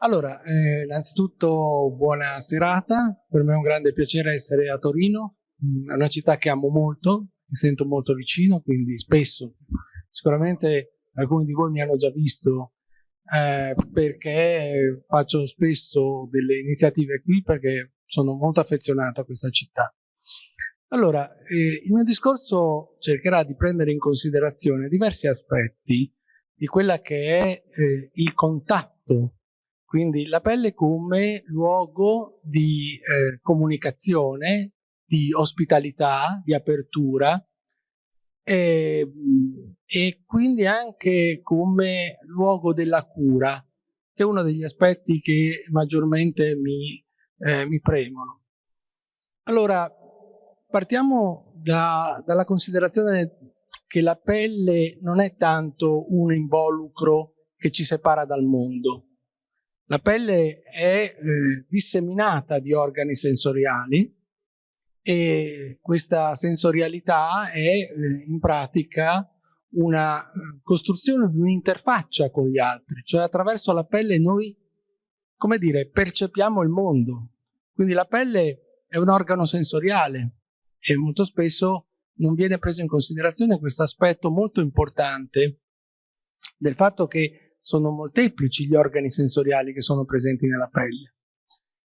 Allora, eh, innanzitutto buona serata, per me è un grande piacere essere a Torino, mm, è una città che amo molto, mi sento molto vicino, quindi spesso, sicuramente alcuni di voi mi hanno già visto eh, perché faccio spesso delle iniziative qui perché sono molto affezionato a questa città. Allora, eh, il mio discorso cercherà di prendere in considerazione diversi aspetti di quella che è eh, il contatto quindi la pelle come luogo di eh, comunicazione, di ospitalità, di apertura e, e, quindi anche come luogo della cura, che è uno degli aspetti che maggiormente mi, eh, mi premono. Allora, partiamo da, dalla considerazione che la pelle non è tanto un involucro che ci separa dal mondo, la pelle è eh, disseminata di organi sensoriali e questa sensorialità è eh, in pratica una eh, costruzione di un'interfaccia con gli altri, cioè attraverso la pelle noi, come dire, percepiamo il mondo. Quindi la pelle è un organo sensoriale e molto spesso non viene preso in considerazione questo aspetto molto importante del fatto che sono molteplici gli organi sensoriali che sono presenti nella pelle.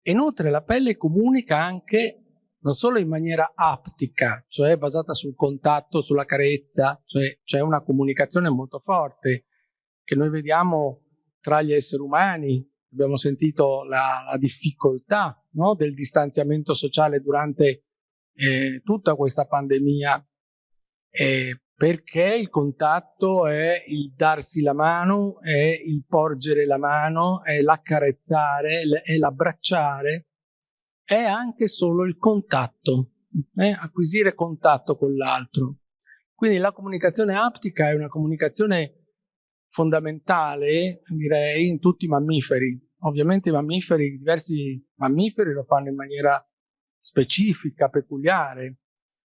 Inoltre la pelle comunica anche non solo in maniera aptica, cioè basata sul contatto, sulla carezza, cioè c'è una comunicazione molto forte che noi vediamo tra gli esseri umani. Abbiamo sentito la, la difficoltà no, del distanziamento sociale durante eh, tutta questa pandemia. Eh, perché il contatto è il darsi la mano, è il porgere la mano, è l'accarezzare, è l'abbracciare, è anche solo il contatto, eh? acquisire contatto con l'altro. Quindi la comunicazione aptica è una comunicazione fondamentale, direi, in tutti i mammiferi. Ovviamente i mammiferi, diversi mammiferi lo fanno in maniera specifica, peculiare,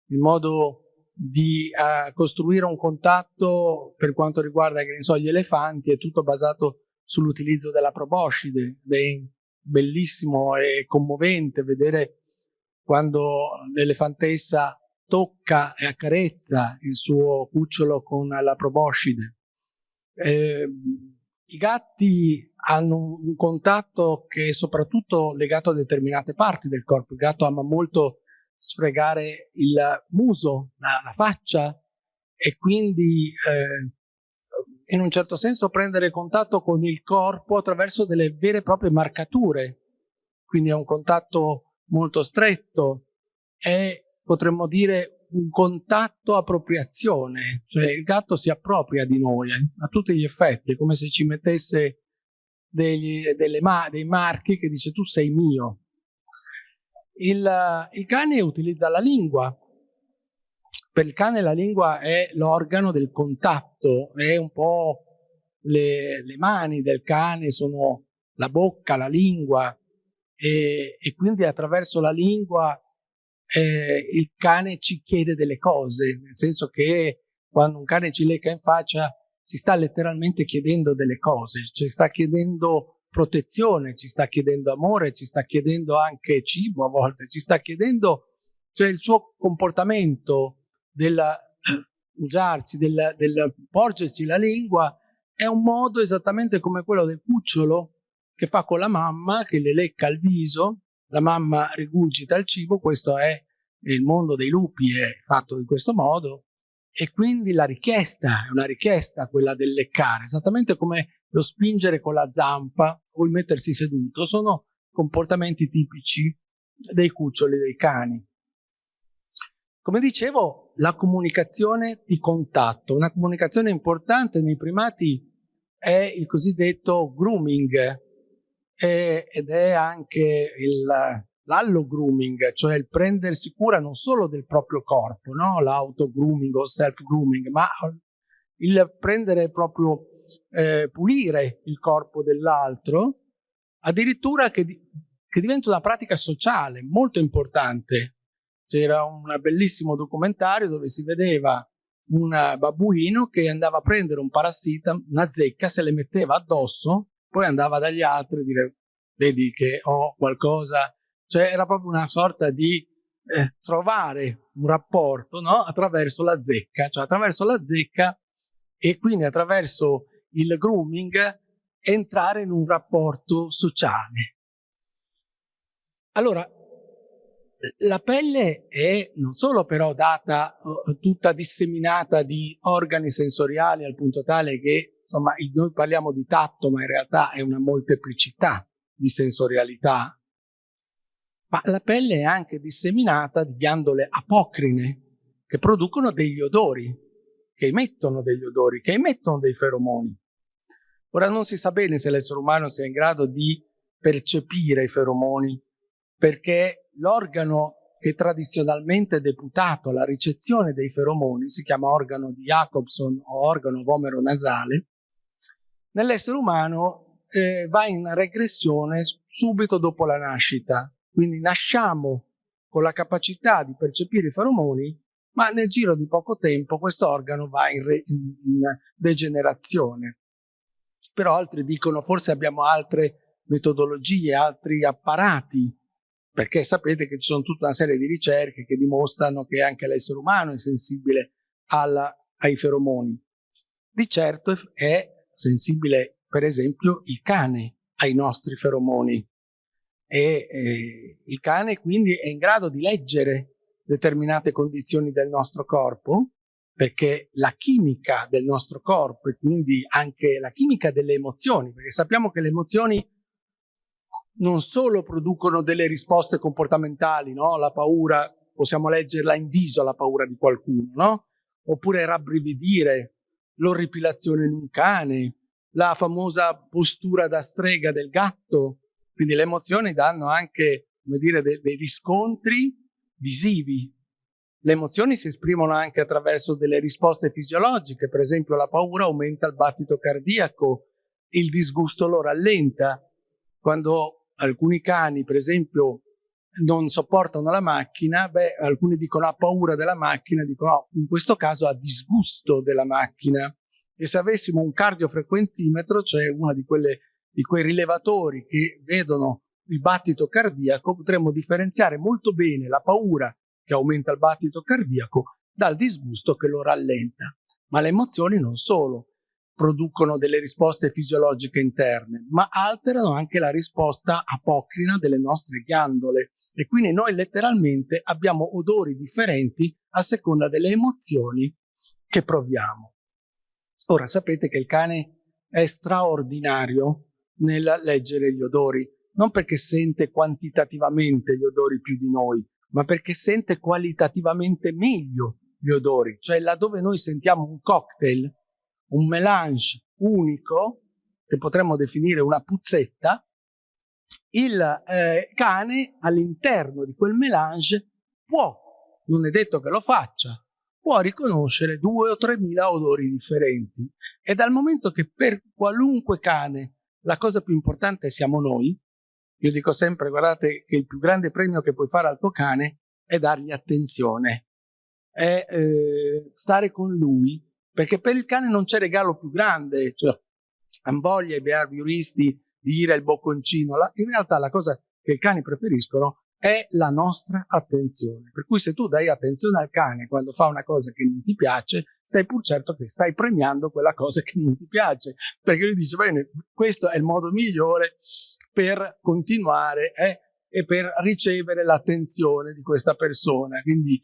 in modo di uh, costruire un contatto per quanto riguarda so, gli elefanti è tutto basato sull'utilizzo della proboscide ed è bellissimo e commovente vedere quando l'elefantessa tocca e accarezza il suo cucciolo con la proboscide. Eh, I gatti hanno un contatto che è soprattutto legato a determinate parti del corpo. Il gatto ama molto sfregare il muso, la, la faccia e quindi eh, in un certo senso prendere contatto con il corpo attraverso delle vere e proprie marcature. Quindi è un contatto molto stretto, è potremmo dire un contatto appropriazione, cioè il gatto si appropria di noi eh, a tutti gli effetti, come se ci mettesse degli, ma dei marchi che dice tu sei mio, il, il cane utilizza la lingua. Per il cane la lingua è l'organo del contatto, è un po' le, le, mani del cane, sono la bocca, la lingua e, e quindi attraverso la lingua eh, il cane ci chiede delle cose, nel senso che quando un cane ci lecca in faccia ci sta letteralmente chiedendo delle cose, ci sta chiedendo protezione, ci sta chiedendo amore, ci sta chiedendo anche cibo a volte, ci sta chiedendo, cioè il suo comportamento del usarci, del, del porgerci la lingua, è un modo esattamente come quello del cucciolo che fa con la mamma, che le lecca il viso, la mamma rigurgita il cibo, questo è il mondo dei lupi, è fatto in questo modo, e quindi la richiesta è una richiesta quella del leccare, esattamente come lo spingere con la zampa o il mettersi seduto sono comportamenti tipici dei cuccioli dei cani. Come dicevo, la comunicazione di contatto, una comunicazione importante nei primati è il cosiddetto grooming è, ed è anche l'allo grooming, cioè il prendersi cura non solo del proprio corpo, no? l'auto grooming o self grooming, ma il prendere proprio eh, pulire il corpo dell'altro, addirittura che, che diventa una pratica sociale molto importante. C'era un bellissimo documentario dove si vedeva un babbuino che andava a prendere un parassita, una zecca, se le metteva addosso, poi andava dagli altri a dire vedi che ho qualcosa, cioè era proprio una sorta di eh, trovare un rapporto no? attraverso la zecca, cioè attraverso la zecca e quindi attraverso il grooming entrare in un rapporto sociale. Allora, la pelle è non solo però data uh, tutta disseminata di organi sensoriali al punto tale che insomma noi parliamo di tatto ma in realtà è una molteplicità di sensorialità ma la pelle è anche disseminata di ghiandole apocrine che producono degli odori, che emettono degli odori, che emettono dei feromoni. Ora non si sa bene se l'essere umano sia in grado di percepire i feromoni, perché l'organo che tradizionalmente è deputato alla ricezione dei feromoni, si chiama organo di Jacobson o organo vomero nasale, nell'essere umano eh, va in regressione subito dopo la nascita, quindi nasciamo con la capacità di percepire i feromoni, ma nel giro di poco tempo questo organo va in, in, in degenerazione. Però altri dicono forse abbiamo altre metodologie, altri apparati, perché sapete che ci sono tutta una serie di ricerche che dimostrano che anche l'essere umano è sensibile alla, ai feromoni. Di certo è sensibile, per esempio, il cane ai nostri feromoni e eh, il cane quindi è in grado di leggere determinate condizioni del nostro corpo perché la chimica del nostro corpo e quindi anche la chimica delle emozioni, perché sappiamo che le emozioni non solo producono delle risposte comportamentali, no? la paura, possiamo leggerla in viso la paura di qualcuno, no? oppure rabbrividire, l'orripilazione in un cane, la famosa postura da strega del gatto, quindi le emozioni danno anche, come dire, dei, dei riscontri visivi. Le emozioni si esprimono anche attraverso delle risposte fisiologiche, per esempio la paura aumenta il battito cardiaco, il disgusto lo rallenta. Quando alcuni cani, per esempio, non sopportano la macchina, beh, alcuni dicono ha paura della macchina, dicono no, in questo caso ha disgusto della macchina. E se avessimo un cardiofrequenzimetro, cioè una di di quei rilevatori che vedono il battito cardiaco, potremmo differenziare molto bene la paura che aumenta il battito cardiaco dal disgusto che lo rallenta. Ma le emozioni non solo producono delle risposte fisiologiche interne, ma alterano anche la risposta apocrina delle nostre ghiandole e quindi noi letteralmente abbiamo odori differenti a seconda delle emozioni che proviamo. Ora sapete che il cane è straordinario nel leggere gli odori, non perché sente quantitativamente gli odori più di noi, ma perché sente qualitativamente meglio gli odori, cioè laddove noi sentiamo un cocktail, un melange unico, che potremmo definire una puzzetta, il eh, cane all'interno di quel melange può, non è detto che lo faccia, può riconoscere due o tre mila odori differenti. E dal momento che per qualunque cane la cosa più importante siamo noi. Io dico sempre, guardate, che il più grande premio che puoi fare al tuo cane è dargli attenzione, è eh, stare con lui, perché per il cane non c'è regalo più grande, cioè, han voglia i behavioristi di dire il bocconcino, la, in realtà la cosa che i cani preferiscono è la nostra attenzione. Per cui se tu dai attenzione al cane quando fa una cosa che non ti piace, stai pur certo che stai premiando quella cosa che non ti piace, perché lui dice, bene, questo è il modo migliore per continuare eh, e per ricevere l'attenzione di questa persona. Quindi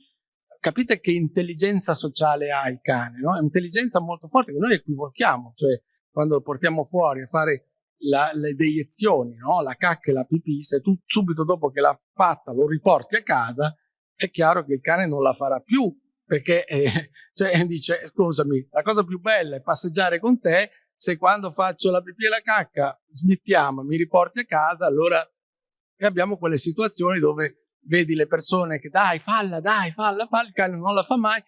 capite che intelligenza sociale ha il cane, no? È un'intelligenza molto forte che noi equivochiamo, cioè quando lo portiamo fuori a fare la, le deiezioni, no? la cacca e la pipì, se tu subito dopo che l'ha fatta lo riporti a casa, è chiaro che il cane non la farà più, perché eh, cioè, dice, scusami, la cosa più bella è passeggiare con te, se quando faccio la pipì e la cacca smettiamo, mi riporti a casa, allora abbiamo quelle situazioni dove vedi le persone che dai, falla, dai, falla, falla, il cane non la fa mai,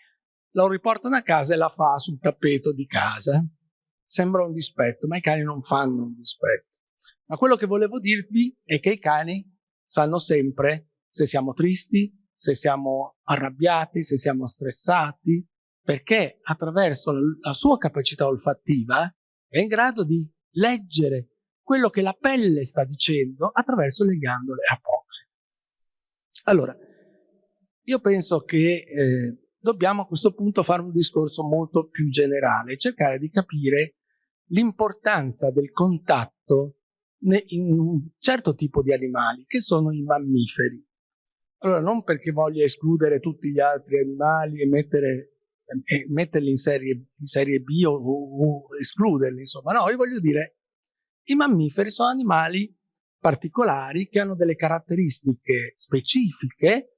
lo riportano a casa e la fa sul tappeto di casa sembra un dispetto, ma i cani non fanno un dispetto. Ma quello che volevo dirvi è che i cani sanno sempre se siamo tristi, se siamo arrabbiati, se siamo stressati, perché attraverso la sua capacità olfattiva è in grado di leggere quello che la pelle sta dicendo attraverso le ghiandole apocrine. Allora, io penso che eh, dobbiamo a questo punto fare un discorso molto più generale, cercare di capire l'importanza del contatto in un certo tipo di animali, che sono i mammiferi. Allora, non perché voglia escludere tutti gli altri animali e, mettere, e metterli in serie, in serie B o, o, o escluderli, insomma, no, io voglio dire, i mammiferi sono animali particolari che hanno delle caratteristiche specifiche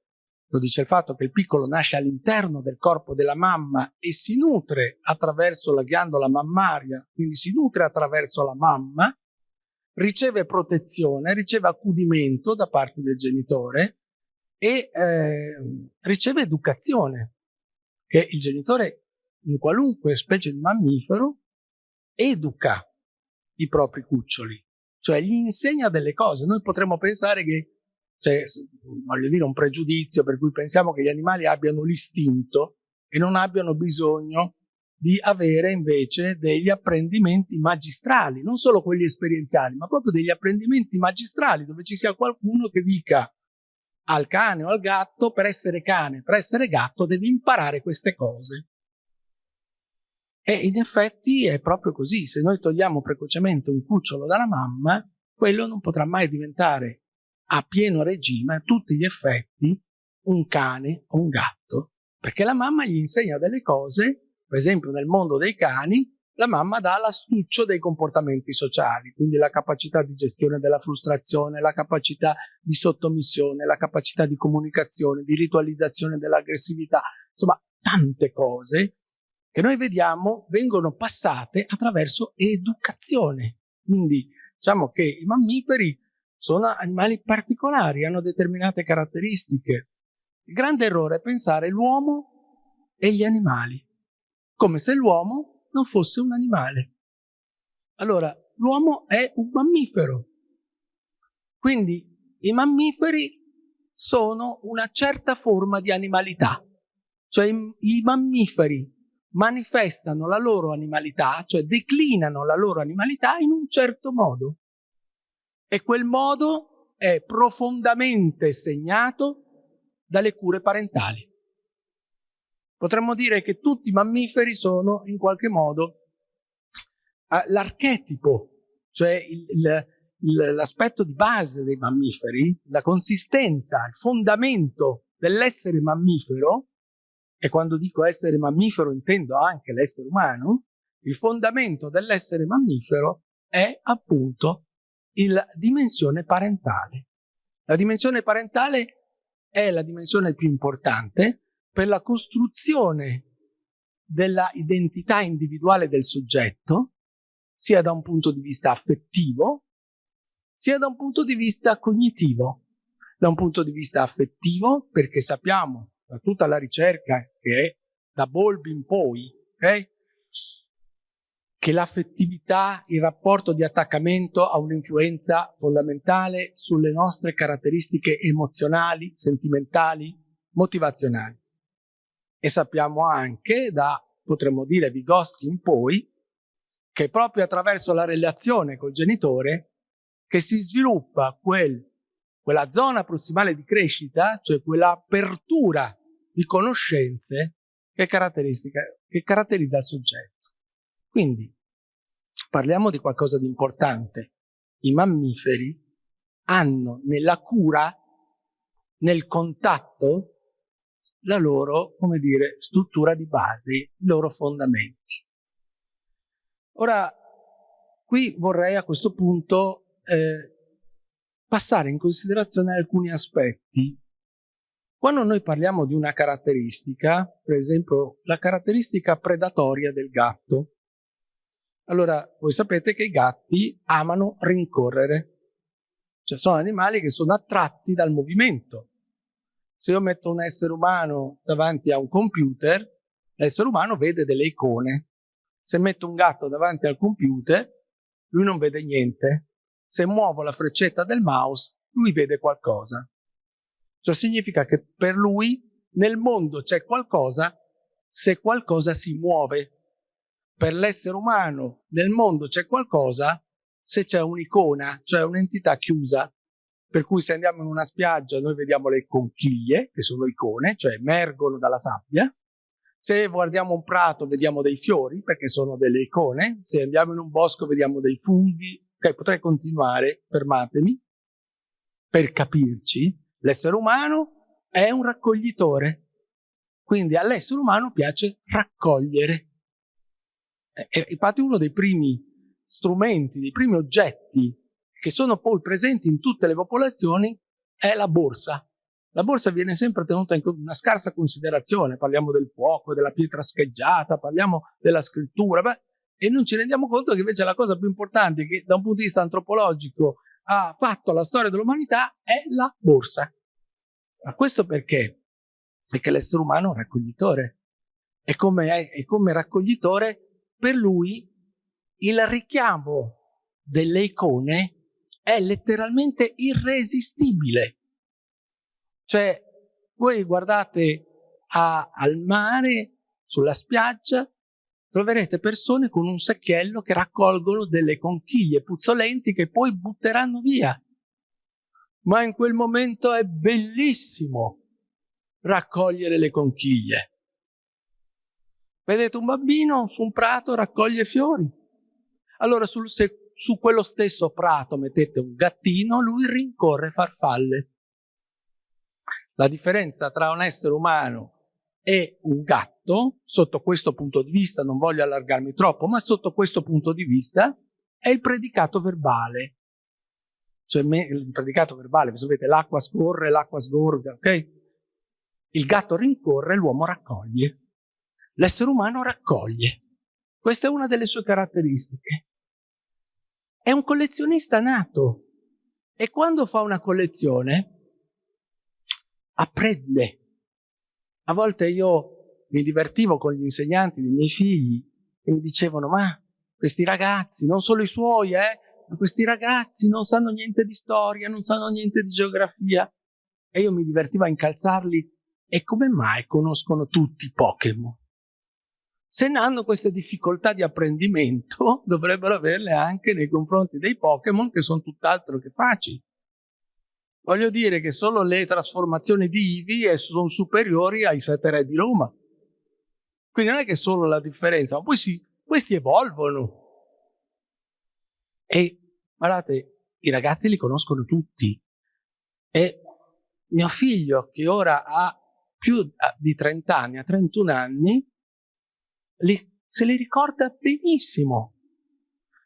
lo dice il fatto che il piccolo nasce all'interno del corpo della mamma e si nutre attraverso la ghiandola mammaria, quindi si nutre attraverso la mamma, riceve protezione, riceve accudimento da parte del genitore e eh, riceve educazione, che il genitore in qualunque specie di mammifero educa i propri cuccioli, cioè gli insegna delle cose. Noi potremmo pensare che c'è, voglio dire, un pregiudizio per cui pensiamo che gli animali abbiano l'istinto e non abbiano bisogno di avere invece degli apprendimenti magistrali, non solo quelli esperienziali, ma proprio degli apprendimenti magistrali dove ci sia qualcuno che dica al cane o al gatto per essere cane, per essere gatto devi imparare queste cose. E in effetti è proprio così, se noi togliamo precocemente un cucciolo dalla mamma, quello non potrà mai diventare a pieno regime a tutti gli effetti un cane o un gatto, perché la mamma gli insegna delle cose, per esempio nel mondo dei cani, la mamma dà l'astuccio dei comportamenti sociali, quindi la capacità di gestione della frustrazione, la capacità di sottomissione, la capacità di comunicazione, di ritualizzazione dell'aggressività, insomma tante cose che noi vediamo vengono passate attraverso educazione. Quindi diciamo che i mammiferi sono animali particolari, hanno determinate caratteristiche. Il grande errore è pensare l'uomo e gli animali, come se l'uomo non fosse un animale. Allora, l'uomo è un mammifero, quindi i mammiferi sono una certa forma di animalità, cioè i, mammiferi manifestano la loro animalità, cioè declinano la loro animalità in un certo modo e quel modo è profondamente segnato dalle cure parentali. Potremmo dire che tutti i mammiferi sono in qualche modo eh, l'archetipo, cioè l'aspetto di base dei mammiferi, la consistenza, il fondamento dell'essere mammifero, e quando dico essere mammifero intendo anche l'essere umano, il fondamento dell'essere mammifero è appunto la dimensione parentale. La dimensione parentale è la dimensione più importante per la costruzione della identità individuale del soggetto, sia da un punto di vista affettivo, sia da un punto di vista cognitivo. Da un punto di vista affettivo, perché sappiamo da tutta la ricerca che è da Bolbi in poi, okay? Che l'affettività, il rapporto di attaccamento ha un'influenza fondamentale sulle nostre caratteristiche emozionali, sentimentali, motivazionali. E sappiamo anche da, potremmo dire, Vygotsky in poi, che proprio attraverso la relazione col genitore che si sviluppa quel, quella zona prossimale di crescita, cioè quell'apertura di conoscenze che, che caratterizza il soggetto. Quindi parliamo di qualcosa di importante. I mammiferi hanno nella cura, nel contatto, la loro, come dire, struttura di base, i loro fondamenti. Ora, qui vorrei a questo punto eh, passare in considerazione alcuni aspetti. Quando noi parliamo di una caratteristica, per esempio la caratteristica predatoria del gatto, allora, voi sapete che i gatti amano rincorrere. Cioè, sono animali che sono attratti dal movimento. Se io metto un essere umano davanti a un computer, l'essere umano vede delle icone. Se metto un gatto davanti al computer, lui non vede niente. Se muovo la freccetta del mouse, lui vede qualcosa. Ciò significa che per lui nel mondo c'è qualcosa se qualcosa si muove per l'essere umano nel mondo c'è qualcosa se c'è un'icona, cioè un'entità chiusa, per cui se andiamo in una spiaggia noi vediamo le conchiglie, che sono icone, cioè emergono dalla sabbia, se guardiamo un prato vediamo dei fiori, perché sono delle icone, se andiamo in un bosco vediamo dei funghi, ok, potrei continuare, fermatemi, per capirci, l'essere umano è un raccoglitore, quindi all'essere umano piace raccogliere. E infatti uno dei primi strumenti, dei primi oggetti che sono poi presenti in tutte le popolazioni è la borsa. La borsa viene sempre tenuta in una scarsa considerazione, parliamo del fuoco, della pietra scheggiata, parliamo della scrittura, beh, e non ci rendiamo conto che invece la cosa più importante che da un punto di vista antropologico ha fatto la storia dell'umanità è la borsa. Ma questo perché? Perché l'essere umano è un raccoglitore e come, è, come raccoglitore per lui il richiamo delle icone è letteralmente irresistibile. Cioè, voi guardate a, al mare, sulla spiaggia, troverete persone con un secchiello che raccolgono delle conchiglie puzzolenti che poi butteranno via. Ma in quel momento è bellissimo raccogliere le conchiglie. Vedete un bambino su un prato raccoglie fiori. Allora sul, se su quello stesso prato mettete un gattino, lui rincorre farfalle. La differenza tra un essere umano e un gatto, sotto questo punto di vista, non voglio allargarmi troppo, ma sotto questo punto di vista, è il predicato verbale. Cioè il predicato verbale, sapete, l'acqua scorre, l'acqua sgorga, ok? Il gatto rincorre, l'uomo raccoglie. L'essere umano raccoglie. Questa è una delle sue caratteristiche. È un collezionista nato e quando fa una collezione apprende. A volte io mi divertivo con gli insegnanti dei miei figli e mi dicevano ma questi ragazzi, non solo i suoi, eh, ma questi ragazzi non sanno niente di storia, non sanno niente di geografia. E io mi divertivo a incalzarli e come mai conoscono tutti Pokémon? Se ne hanno queste difficoltà di apprendimento, dovrebbero averle anche nei confronti dei Pokémon che sono tutt'altro che facili. Voglio dire che solo le trasformazioni di Ivi sono superiori ai sette re di Roma. Quindi non è che solo la differenza, ma poi si, questi evolvono. E guardate, i ragazzi li conoscono tutti. E mio figlio, che ora ha più di 30 anni, ha 31 anni, li, se li ricorda benissimo.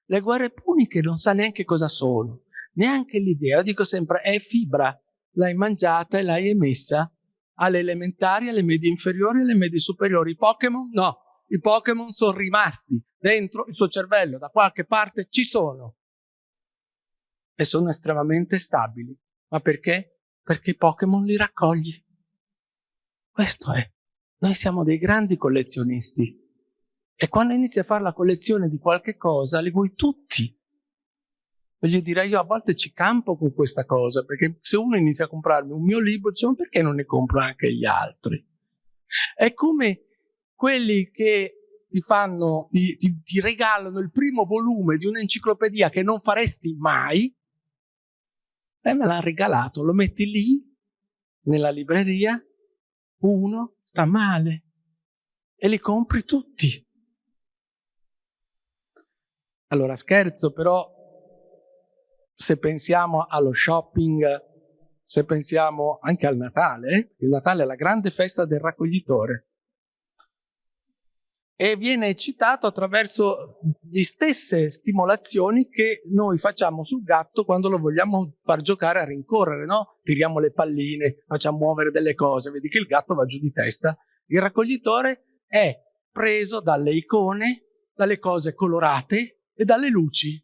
Le guerre puniche non sa neanche cosa sono, neanche l'idea. Io dico sempre, è fibra, l'hai mangiata e l'hai emessa alle elementari, alle medie inferiori e alle medie superiori. I Pokémon no, i Pokémon sono rimasti dentro il suo cervello, da qualche parte ci sono. E sono estremamente stabili. Ma perché? Perché i Pokémon li raccogli. Questo è. Noi siamo dei grandi collezionisti. E quando inizi a fare la collezione di qualche cosa, li vuoi tutti. Voglio dire, io a volte ci campo con questa cosa, perché se uno inizia a comprarmi un mio libro, dice, ma perché non ne compro anche gli altri? È come quelli che ti fanno, ti, ti, ti regalano il primo volume di un'enciclopedia che non faresti mai, e me l'ha regalato, lo metti lì, nella libreria, uno sta male, e li compri tutti. Allora scherzo, però se pensiamo allo shopping, se pensiamo anche al Natale, il Natale è la grande festa del raccoglitore e viene citato attraverso le stesse stimolazioni che noi facciamo sul gatto quando lo vogliamo far giocare a rincorrere, no? Tiriamo le palline, facciamo muovere delle cose, vedi che il gatto va giù di testa. Il raccoglitore è preso dalle icone, dalle cose colorate, e dalle luci.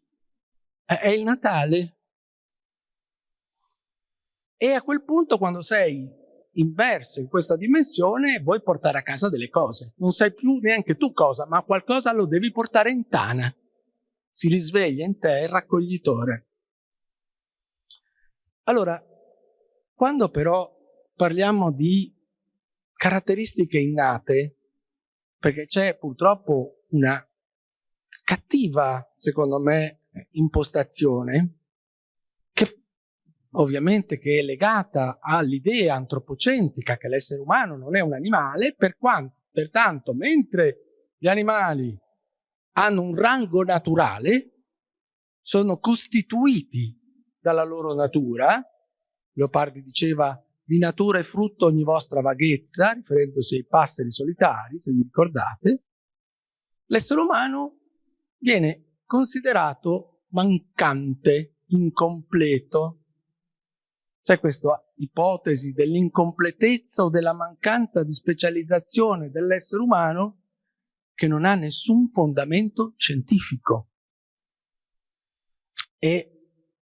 È il Natale. E a quel punto, quando sei inverso in questa dimensione, vuoi portare a casa delle cose. Non sai più neanche tu cosa, ma qualcosa lo devi portare in tana. Si risveglia in te il raccoglitore. Allora, quando però parliamo di caratteristiche innate, perché c'è purtroppo una cattiva, secondo me, impostazione che ovviamente che è legata all'idea antropocentrica che l'essere umano non è un animale, per quanto, pertanto, mentre gli animali hanno un rango naturale, sono costituiti dalla loro natura, Leopardi diceva di natura e frutto ogni vostra vaghezza, riferendosi ai passeri solitari, se vi ricordate, l'essere umano viene considerato mancante, incompleto. C'è questa ipotesi dell'incompletezza o della mancanza di specializzazione dell'essere umano che non ha nessun fondamento scientifico. E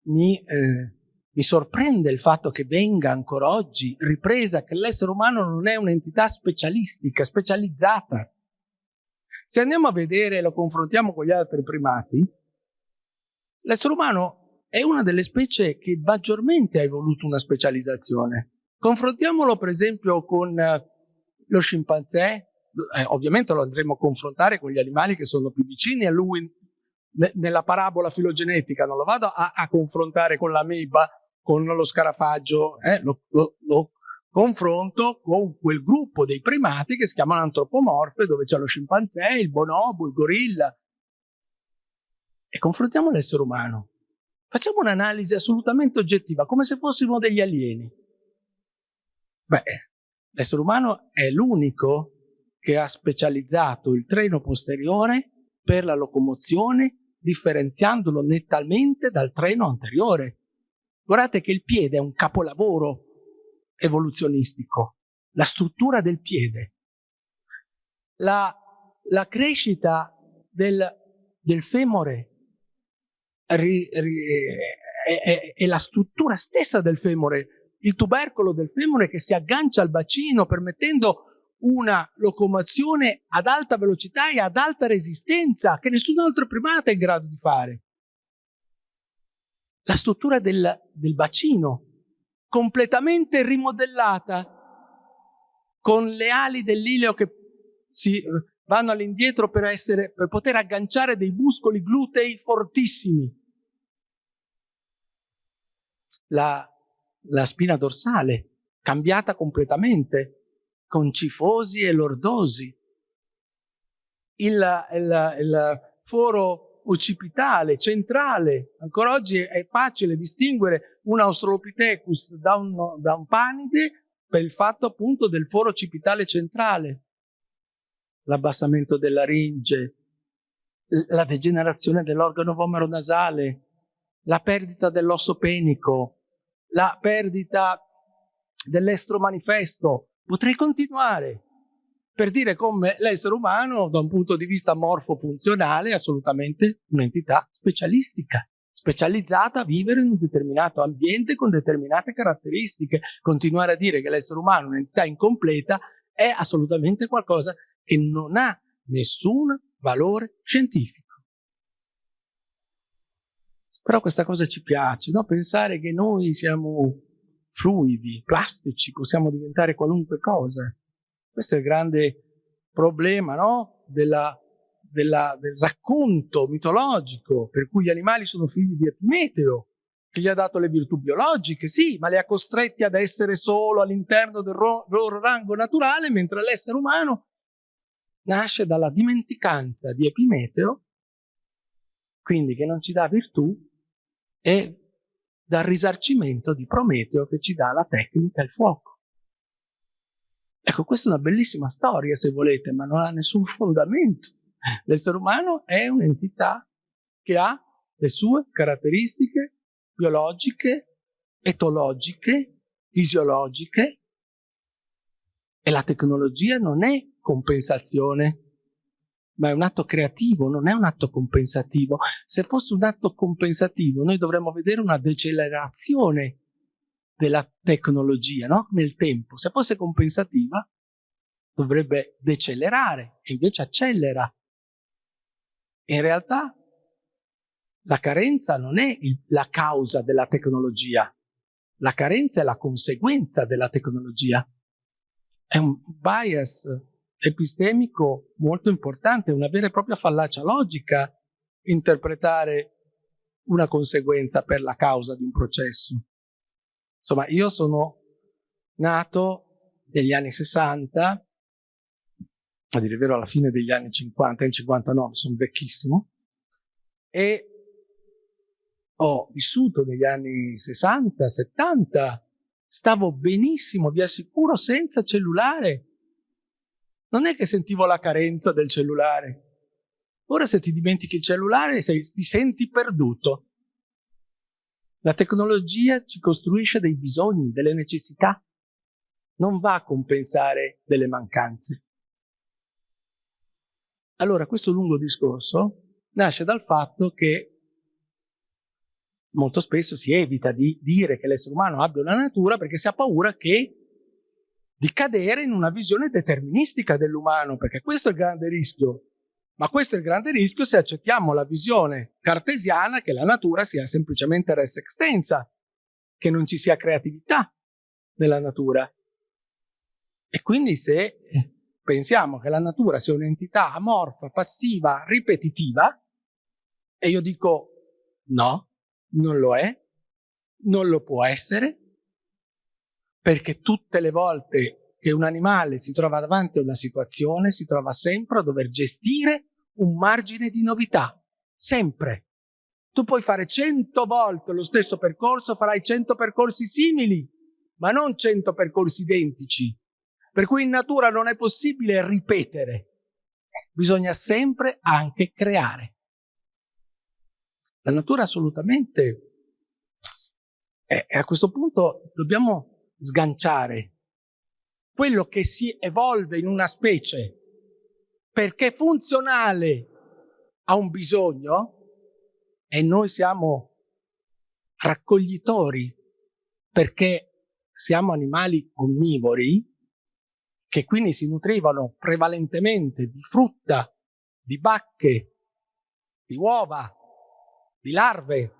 mi, eh, mi sorprende il fatto che venga ancora oggi ripresa che l'essere umano non è un'entità specialistica, specializzata. Se andiamo a vedere e lo confrontiamo con gli altri primati, l'essere umano è una delle specie che maggiormente ha evoluto una specializzazione. Confrontiamolo per esempio con eh, lo scimpanzé, eh, ovviamente lo andremo a confrontare con gli animali che sono più vicini a lui nella parabola filogenetica, non lo vado a, a confrontare con l'ameba, con lo scarafaggio, eh, lo, lo, lo, confronto con quel gruppo dei primati che si chiamano antropomorfe, dove c'è lo scimpanzé, il bonobo, il gorilla. E confrontiamo l'essere umano. Facciamo un'analisi assolutamente oggettiva, come se fossimo degli alieni. Beh, l'essere umano è l'unico che ha specializzato il treno posteriore per la locomozione differenziandolo nettamente dal treno anteriore. Guardate che il piede è un capolavoro evoluzionistico, la struttura del piede, la, la crescita del, del femore è, la struttura stessa del femore, il tubercolo del femore che si aggancia al bacino permettendo una locomozione ad alta velocità e ad alta resistenza che nessun altro primata è in grado di fare. La struttura del, del bacino, completamente rimodellata, con le ali dell'ileo che si vanno all'indietro per, per poter agganciare dei muscoli glutei fortissimi. La, la spina dorsale, cambiata completamente, con cifosi e lordosi. Il, il, il foro occipitale, centrale, ancora oggi è facile distinguere un Australopithecus da un, da un panide per il fatto appunto del foro occipitale centrale, l'abbassamento della ringe, la degenerazione dell'organo vomero nasale, la perdita dell'osso penico, la perdita dell'estro manifesto, Potrei continuare per dire come l'essere umano, da un punto di vista morfofunzionale, è assolutamente un'entità specialistica, specializzata a vivere in un determinato ambiente con determinate caratteristiche. Continuare a dire che l'essere umano è un'entità incompleta è assolutamente qualcosa che non ha nessun valore scientifico. Però questa cosa ci piace, no? pensare che noi siamo fluidi, plastici, possiamo diventare qualunque cosa. Questo è il grande problema no? della, della, del racconto mitologico per cui gli animali sono figli di Epimeteo, che gli ha dato le virtù biologiche, sì, ma li ha costretti ad essere solo all'interno del loro rango naturale, mentre l'essere umano nasce dalla dimenticanza di Epimeteo, quindi che non ci dà virtù, e dal risarcimento di Prometeo che ci dà la tecnica e il fuoco. Ecco, questa è una bellissima storia se volete, ma non ha nessun fondamento. L'essere umano è un'entità che ha le sue caratteristiche biologiche, etologiche, fisiologiche e la tecnologia non è compensazione ma è un atto creativo, non è un atto compensativo. Se fosse un atto compensativo, noi dovremmo vedere una decelerazione della tecnologia no? nel tempo. Se fosse compensativa, dovrebbe decelerare e invece accelera. In realtà la carenza non è il, la causa della tecnologia, la carenza è la conseguenza della tecnologia. È un bias epistemico molto importante, una vera e propria fallacia logica interpretare una conseguenza per la causa di un processo. Insomma, io sono nato negli anni 60, a dire il vero alla fine degli anni 50, nel 59 sono vecchissimo, e ho vissuto negli anni 60, 70, stavo benissimo, vi assicuro, senza cellulare. Non è che sentivo la carenza del cellulare. Ora se ti dimentichi il cellulare sei, ti senti perduto. La tecnologia ci costruisce dei bisogni, delle necessità. Non va a compensare delle mancanze. Allora questo lungo discorso nasce dal fatto che molto spesso si evita di dire che l'essere umano abbia una natura perché si ha paura che di cadere in una visione deterministica dell'umano, perché questo è il grande rischio. Ma questo è il grande rischio se accettiamo la visione cartesiana che la natura sia semplicemente res extensa, che non ci sia creatività nella natura. E quindi se pensiamo che la natura sia un'entità amorfa, passiva, ripetitiva, e io dico no, non lo è, non lo può essere, perché tutte le volte che un animale si trova davanti a una situazione si trova sempre a dover gestire un margine di novità, sempre. Tu puoi fare cento volte lo stesso percorso, farai cento percorsi simili, ma non cento percorsi identici. Per cui in natura non è possibile ripetere, bisogna sempre anche creare. La natura assolutamente... E a questo punto dobbiamo sganciare quello che si evolve in una specie perché funzionale a un bisogno e noi siamo raccoglitori perché siamo animali onnivori che quindi si nutrivano prevalentemente di frutta, di bacche, di uova, di larve.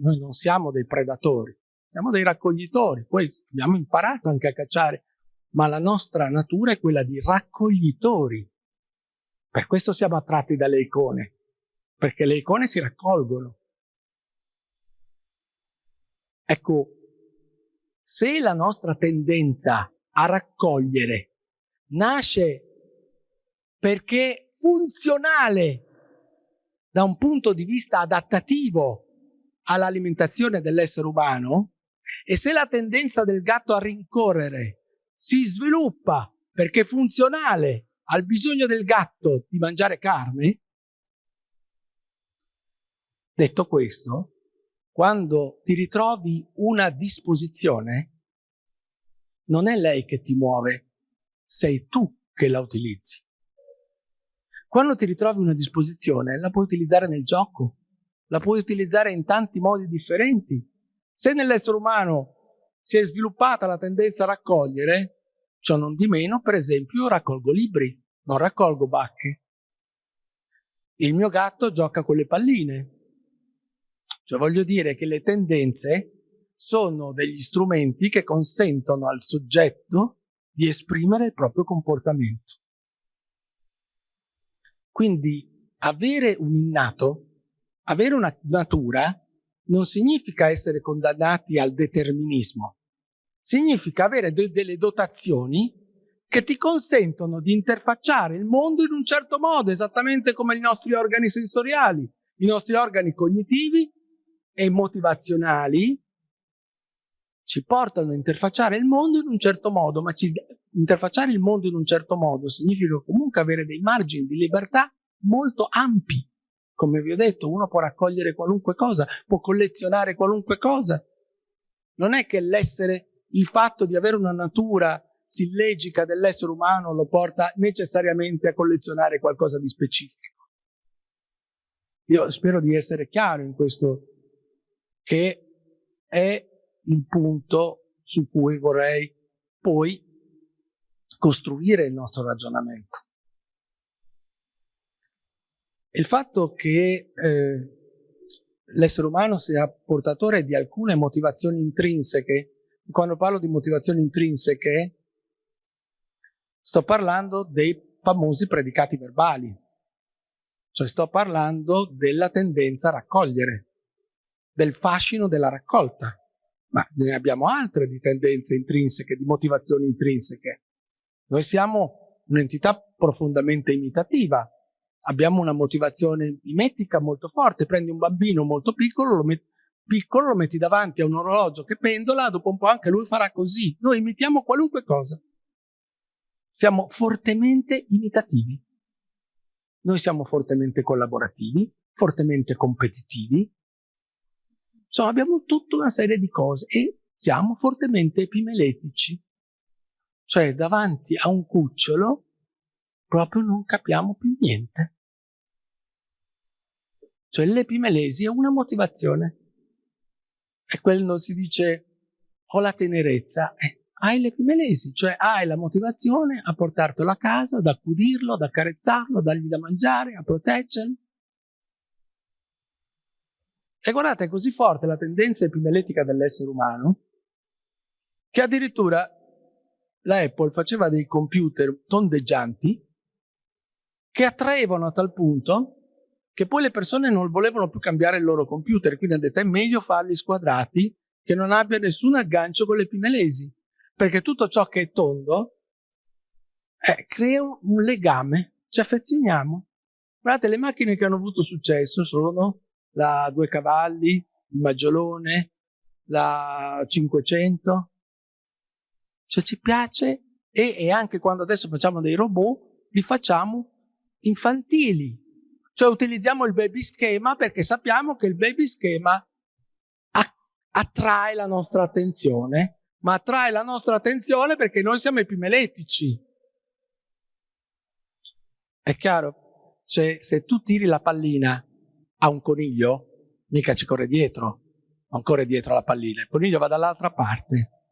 Noi non siamo dei predatori, siamo dei raccoglitori. Poi abbiamo imparato anche a cacciare, ma la nostra natura è quella di raccoglitori. Per questo siamo attratti dalle icone, perché le icone si raccolgono. Ecco, se la nostra tendenza a raccogliere nasce perché funzionale da un punto di vista adattativo all'alimentazione dell'essere umano e se la tendenza del gatto a rincorrere si sviluppa perché è funzionale al bisogno del gatto di mangiare carne, detto questo, quando ti ritrovi una disposizione, non è lei che ti muove, sei tu che la utilizzi. Quando ti ritrovi una disposizione, la puoi utilizzare nel gioco, la puoi utilizzare in tanti modi differenti. Se nell'essere umano si è sviluppata la tendenza a raccogliere, ciò non di meno, per esempio, raccolgo libri, non raccolgo bacche. Il mio gatto gioca con le palline. Cioè voglio dire che le tendenze sono degli strumenti che consentono al soggetto di esprimere il proprio comportamento. Quindi avere un innato, avere una natura, non significa essere condannati al determinismo. Significa avere de delle dotazioni che ti consentono di interfacciare il mondo in un certo modo, esattamente come i nostri organi sensoriali, i nostri organi cognitivi e motivazionali ci portano a interfacciare il mondo in un certo modo, ma ci, interfacciare il mondo in un certo modo significa comunque avere dei margini di libertà molto ampi. Come vi ho detto, uno può raccogliere qualunque cosa, può collezionare qualunque cosa. Non è che l'essere, il fatto di avere una natura sillegica dell'essere umano lo porta necessariamente a collezionare qualcosa di specifico. Io spero di essere chiaro in questo, che è il punto su cui vorrei poi costruire il nostro ragionamento. Il fatto che eh, l'essere umano sia portatore di alcune motivazioni intrinseche, quando parlo di motivazioni intrinseche, sto parlando dei famosi predicati verbali, cioè sto parlando della tendenza a raccogliere, del fascino della raccolta, ma ne abbiamo altre di tendenze intrinseche, di motivazioni intrinseche. Noi siamo un'entità profondamente imitativa, abbiamo una motivazione mimetica molto forte, prendi un bambino molto piccolo, lo metti piccolo, lo metti davanti a un orologio che pendola, dopo un po' anche lui farà così. Noi imitiamo qualunque cosa. Siamo fortemente imitativi. Noi siamo fortemente collaborativi, fortemente competitivi. Insomma, abbiamo tutta una serie di cose e siamo fortemente epimeletici. Cioè, davanti a un cucciolo proprio non capiamo più niente. Cioè l'epimelesi è una motivazione. E quello si dice ho la tenerezza. Eh, hai l'epimelesi, cioè hai la motivazione a portartelo a casa, ad accudirlo, ad accarezzarlo, a dargli da mangiare, a proteggerlo. E guardate, è così forte la tendenza epimeletica dell'essere umano che addirittura la Apple faceva dei computer tondeggianti che attraevano a tal punto che poi le persone non volevano più cambiare il loro computer, quindi hanno detto è meglio farli squadrati che non abbia nessun aggancio con le pimelesi, perché tutto ciò che è tondo eh, crea un legame, ci affezioniamo. Guardate, le macchine che hanno avuto successo sono la due cavalli, il maggiolone, la 500, cioè ci piace e, e anche quando adesso facciamo dei robot, li facciamo infantili. Cioè utilizziamo il baby schema perché sappiamo che il baby schema attrae la nostra attenzione, ma attrae la nostra attenzione perché noi siamo epimeletici. È chiaro? Cioè, se tu tiri la pallina a un coniglio, mica ci corre dietro, non corre dietro la pallina, il coniglio va dall'altra parte.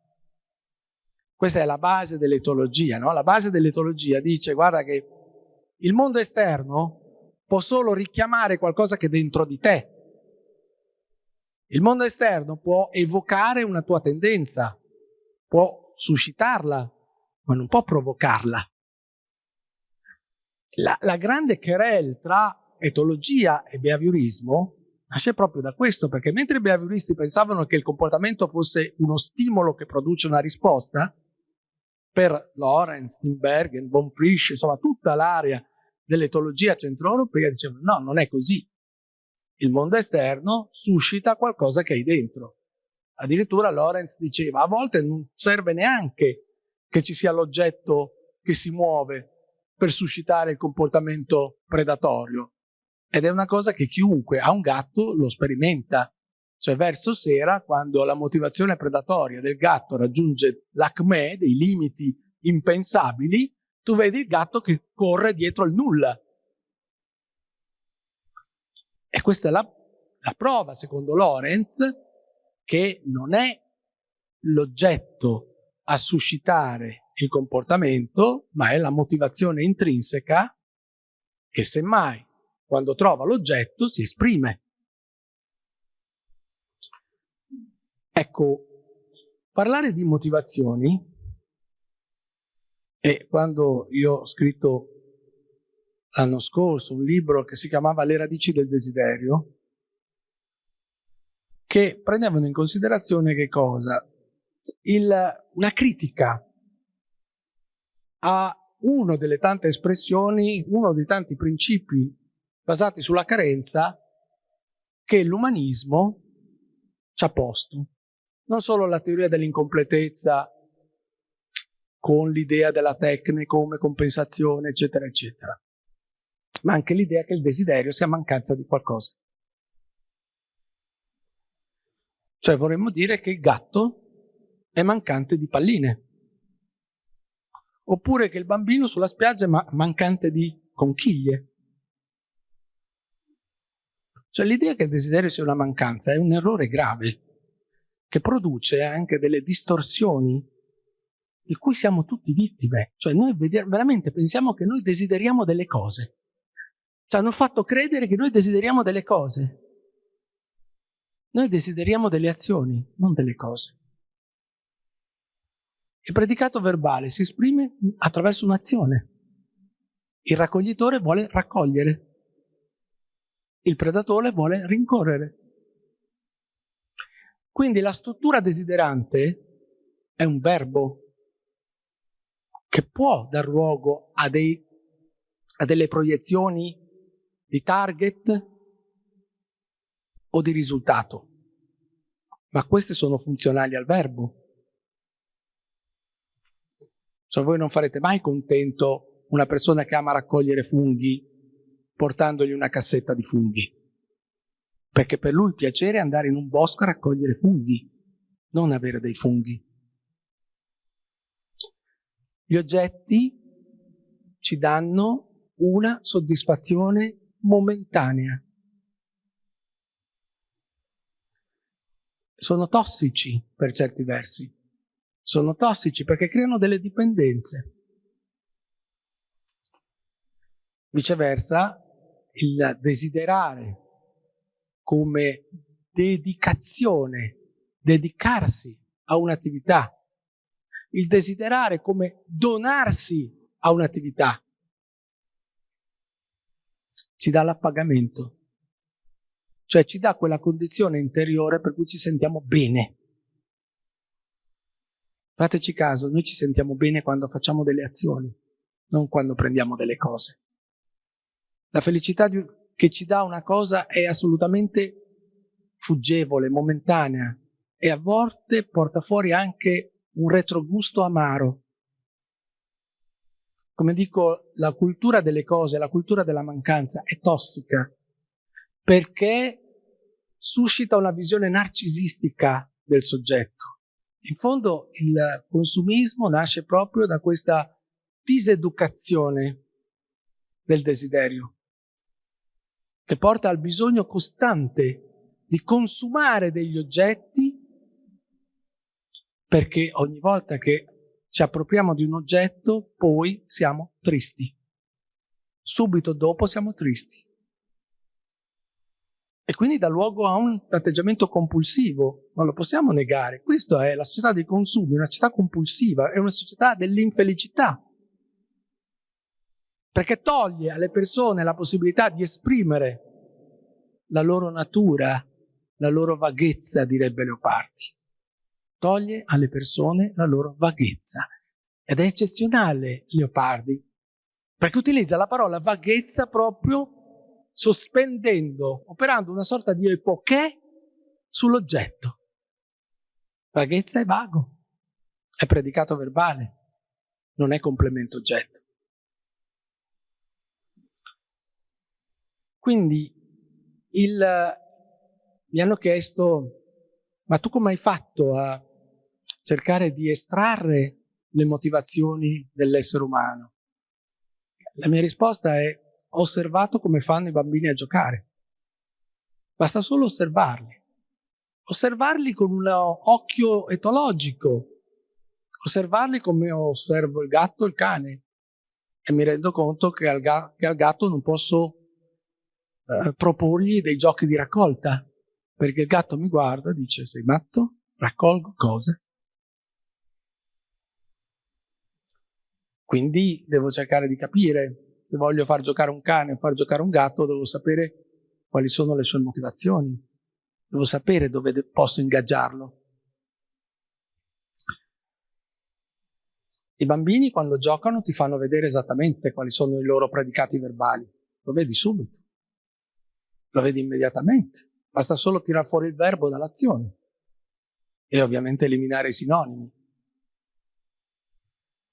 Questa è la base dell'etologia, no? La base dell'etologia dice, guarda che il mondo esterno può solo richiamare qualcosa che è dentro di te. Il mondo esterno può evocare una tua tendenza, può suscitarla, ma non può provocarla. La, la grande querel tra etologia e behaviorismo nasce proprio da questo, perché mentre i behavioristi pensavano che il comportamento fosse uno stimolo che produce una risposta, per Lorenz, Timbergen, von Frisch, insomma tutta l'area dell'etologia centroeuropea dicevano no, non è così. Il mondo esterno suscita qualcosa che hai dentro. Addirittura Lorenz diceva a volte non serve neanche che ci sia l'oggetto che si muove per suscitare il comportamento predatorio. Ed è una cosa che chiunque ha un gatto lo sperimenta. Cioè verso sera, quando la motivazione predatoria del gatto raggiunge l'acme, dei limiti impensabili, tu vedi il gatto che corre dietro il nulla. E questa è la, la prova, secondo Lorenz, che non è l'oggetto a suscitare il comportamento, ma è la motivazione intrinseca che semmai quando trova l'oggetto si esprime. Ecco, parlare di motivazioni e quando io ho scritto l'anno scorso un libro che si chiamava Le radici del desiderio, che prendevano in considerazione che cosa? Il, una critica a una delle tante espressioni, uno dei tanti principi basati sulla carenza che l'umanismo ci ha posto. Non solo la teoria dell'incompletezza con l'idea della tecnica come compensazione, eccetera, eccetera, ma anche l'idea che il desiderio sia mancanza di qualcosa. Cioè vorremmo dire che il gatto è mancante di palline, oppure che il bambino sulla spiaggia è ma mancante di conchiglie. Cioè l'idea che il desiderio sia una mancanza è un errore grave, che produce anche delle distorsioni di cui siamo tutti vittime. Cioè noi veramente pensiamo che noi desideriamo delle cose. Ci hanno fatto credere che noi desideriamo delle cose. Noi desideriamo delle azioni, non delle cose. Il predicato verbale si esprime attraverso un'azione. Il raccoglitore vuole raccogliere. Il predatore vuole rincorrere. Quindi la struttura desiderante è un verbo che può dar luogo a, dei, a delle proiezioni di target o di risultato, ma queste sono funzionali al verbo. Cioè voi non farete mai contento una persona che ama raccogliere funghi portandogli una cassetta di funghi. Perché per lui il piacere è andare in un bosco a raccogliere funghi, non avere dei funghi. Gli oggetti ci danno una soddisfazione momentanea. Sono tossici per certi versi. Sono tossici perché creano delle dipendenze. Viceversa, il desiderare come dedicazione, dedicarsi a un'attività, il desiderare come donarsi a un'attività, ci dà l'appagamento, cioè ci dà quella condizione interiore per cui ci sentiamo bene. Fateci caso, noi ci sentiamo bene quando facciamo delle azioni, non quando prendiamo delle cose. La felicità che ci dà una cosa è assolutamente fuggevole, momentanea e a volte porta fuori anche un retrogusto amaro. Come dico, la cultura delle cose, la cultura della mancanza è tossica perché suscita una visione narcisistica del soggetto. In fondo il consumismo nasce proprio da questa diseducazione del desiderio che porta al bisogno costante di consumare degli oggetti perché ogni volta che ci appropriamo di un oggetto poi siamo tristi. Subito dopo siamo tristi. E quindi dà luogo a un atteggiamento compulsivo, non lo possiamo negare. Questa è la società dei consumi, una società compulsiva, è una società dell'infelicità perché toglie alle persone la possibilità di esprimere la loro natura, la loro vaghezza, direbbe Leopardi. Toglie alle persone la loro vaghezza. Ed è eccezionale Leopardi, perché utilizza la parola vaghezza proprio sospendendo, operando una sorta di epoché sull'oggetto. Vaghezza è vago, è predicato verbale, non è complemento oggetto. Quindi il, mi hanno chiesto, ma tu come hai fatto a cercare di estrarre le motivazioni dell'essere umano? La mia risposta è, ho osservato come fanno i bambini a giocare. Basta solo osservarli. Osservarli con un occhio etologico. Osservarli come osservo il gatto e il cane. E mi rendo conto che al, ga che al gatto non posso eh, proporgli dei giochi di raccolta, perché il gatto mi guarda e dice sei matto? Raccolgo cose. Quindi devo cercare di capire, se voglio far giocare un cane o far giocare un gatto, devo sapere quali sono le sue motivazioni, devo sapere dove posso ingaggiarlo. I bambini quando giocano ti fanno vedere esattamente quali sono i loro predicati verbali, lo vedi subito lo vedi immediatamente. Basta solo tirare fuori il verbo dall'azione e ovviamente eliminare i sinonimi.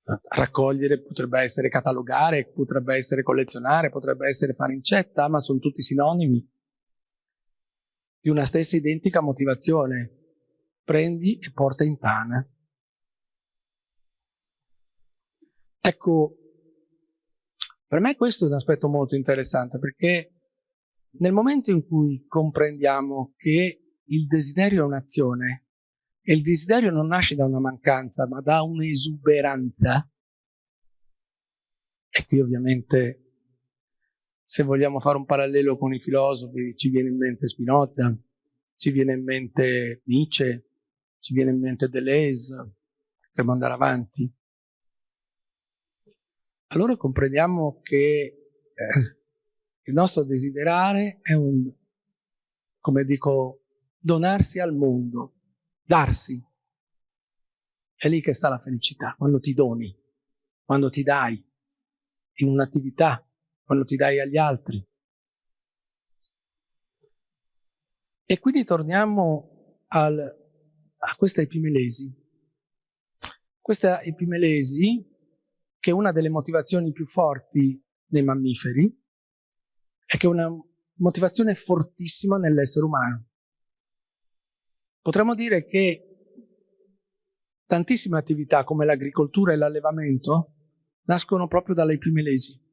Raccogliere potrebbe essere catalogare, potrebbe essere collezionare, potrebbe essere fare incetta, ma sono tutti sinonimi di una stessa identica motivazione. Prendi e porta in tana. Ecco, per me questo è un aspetto molto interessante perché nel momento in cui comprendiamo che il desiderio è un'azione e il desiderio non nasce da una mancanza ma da un'esuberanza, e qui ovviamente se vogliamo fare un parallelo con i filosofi ci viene in mente Spinoza, ci viene in mente Nietzsche, ci viene in mente Deleuze, potremmo andare avanti. Allora comprendiamo che eh, il nostro desiderare è un, come dico, donarsi al mondo. Darsi. È lì che sta la felicità, quando ti doni, quando ti dai in un'attività, quando ti dai agli altri. E quindi torniamo al, a questa epimelesi. Questa epimelesi, che è una delle motivazioni più forti dei mammiferi, è che è una motivazione fortissima nell'essere umano. Potremmo dire che tantissime attività come l'agricoltura e l'allevamento nascono proprio dalle epimelesi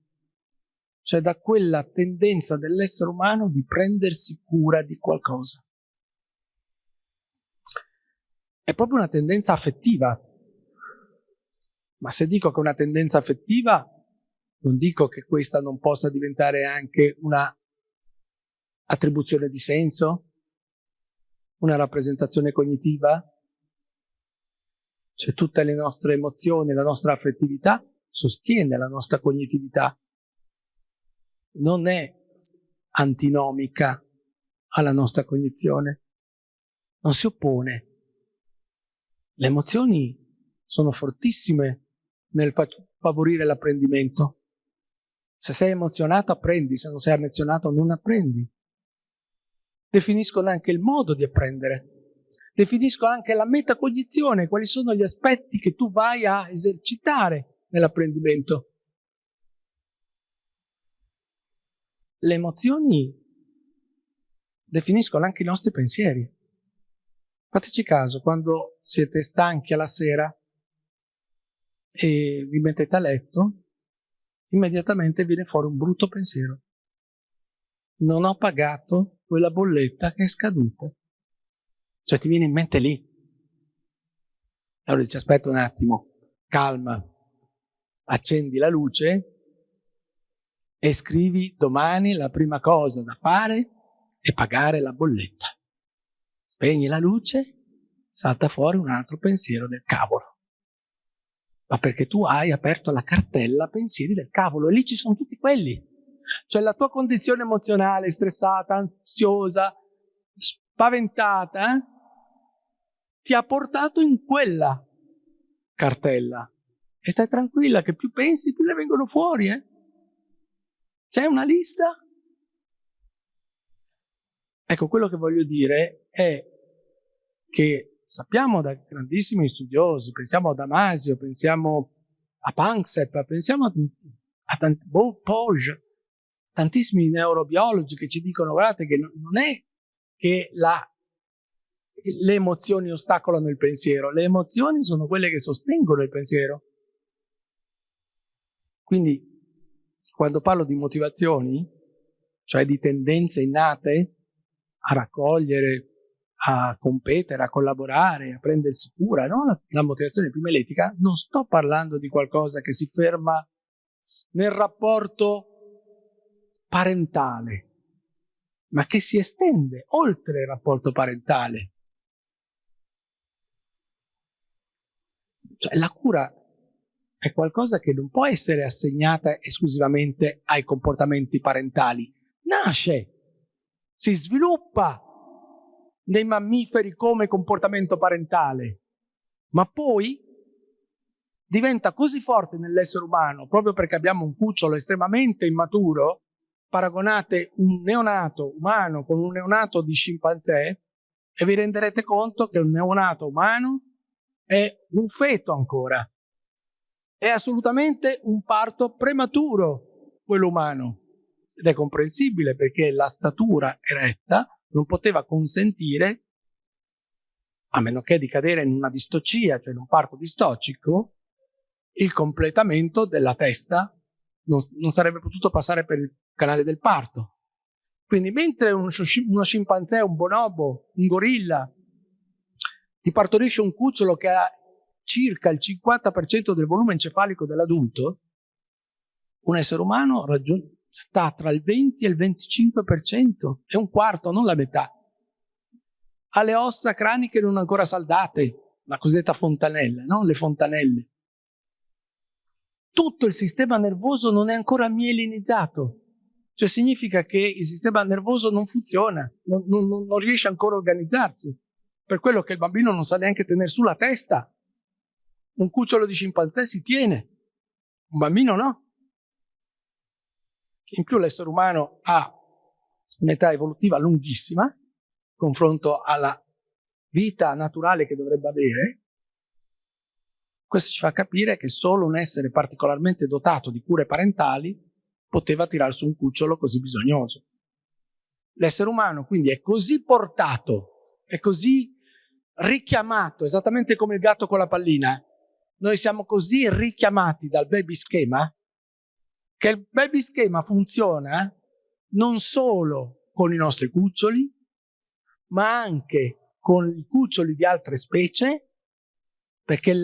cioè da quella tendenza dell'essere umano di prendersi cura di qualcosa. È proprio una tendenza affettiva. Ma se dico che è una tendenza affettiva, non dico che questa non possa diventare anche una attribuzione di senso, una rappresentazione cognitiva. Cioè tutte le nostre emozioni, la nostra affettività sostiene la nostra cognitività non è antinomica alla nostra cognizione, non si oppone. Le emozioni sono fortissime nel favorire l'apprendimento. Se sei emozionato apprendi, se non sei emozionato non apprendi. Definiscono anche il modo di apprendere, definiscono anche la metacognizione, quali sono gli aspetti che tu vai a esercitare nell'apprendimento. le emozioni definiscono anche i nostri pensieri. Fateci caso, quando siete stanchi alla sera e vi mettete a letto, immediatamente viene fuori un brutto pensiero. Non ho pagato quella bolletta che è scaduta. Cioè ti viene in mente lì. Allora dici aspetta un attimo, calma, accendi la luce e scrivi domani la prima cosa da fare è pagare la bolletta. Spegni la luce, salta fuori un altro pensiero del cavolo. Ma perché tu hai aperto la cartella pensieri del cavolo e lì ci sono tutti quelli. Cioè la tua condizione emozionale, stressata, ansiosa, spaventata, eh, ti ha portato in quella cartella. E stai tranquilla che più pensi più ne vengono fuori, eh? C'è una lista? Ecco, quello che voglio dire è che sappiamo da grandissimi studiosi, pensiamo a Damasio, pensiamo a Panksepp, pensiamo a, a tant- Poge, tantissimi neurobiologi che ci dicono guardate che non è che la, le emozioni ostacolano il pensiero, le emozioni sono quelle che sostengono il pensiero. Quindi quando parlo di motivazioni, cioè di tendenze innate a raccogliere, a competere, a collaborare, a prendersi cura, no? la, la motivazione epimeletica, non sto parlando di qualcosa che si ferma nel rapporto parentale, ma che si estende oltre il rapporto parentale. Cioè la cura è qualcosa che non può essere assegnata esclusivamente ai comportamenti parentali. Nasce, si sviluppa nei mammiferi come comportamento parentale, ma poi diventa così forte nell'essere umano, proprio perché abbiamo un cucciolo estremamente immaturo, paragonate un neonato umano con un neonato di scimpanzé e vi renderete conto che un neonato umano è un feto ancora è assolutamente un parto prematuro, quello umano. Ed è comprensibile perché la statura eretta non poteva consentire, a meno che di cadere in una distocia, cioè in un parto distocico, il completamento della testa non, non sarebbe potuto passare per il canale del parto. Quindi mentre uno, uno scimpanzé, un bonobo, un gorilla ti partorisce un cucciolo che ha circa il 50% del volume encefalico dell'adulto, un essere umano sta tra il 20 e il 25%, è un quarto, non la metà. Ha le ossa craniche non ancora saldate, la cosiddetta fontanella, no? le fontanelle. Tutto il sistema nervoso non è ancora mielinizzato, cioè significa che il sistema nervoso non funziona, non, non, non riesce ancora a organizzarsi. per quello che il bambino non sa neanche tenere sulla testa. Un cucciolo di scimpanzé si tiene, un bambino no. In più l'essere umano ha un'età evolutiva lunghissima, confronto alla vita naturale che dovrebbe avere, questo ci fa capire che solo un essere particolarmente dotato di cure parentali poteva tirare su un cucciolo così bisognoso. L'essere umano quindi è così portato, è così richiamato, esattamente come il gatto con la pallina. Noi siamo così richiamati dal baby schema che il baby schema funziona non solo con i nostri cuccioli, ma anche con i cuccioli di altre specie perché